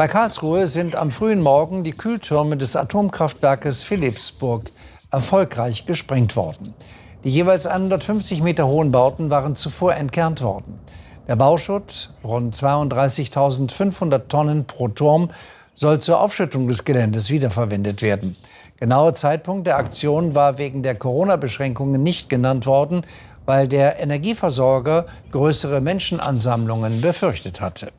Bei Karlsruhe sind am frühen Morgen die Kühltürme des Atomkraftwerkes Philipsburg erfolgreich gesprengt worden. Die jeweils 150 Meter hohen Bauten waren zuvor entkernt worden. Der Bauschutt, rund 32.500 Tonnen pro Turm, soll zur Aufschüttung des Geländes wiederverwendet werden. Genauer Zeitpunkt der Aktion war wegen der Corona-Beschränkungen nicht genannt worden, weil der Energieversorger größere Menschenansammlungen befürchtet hatte.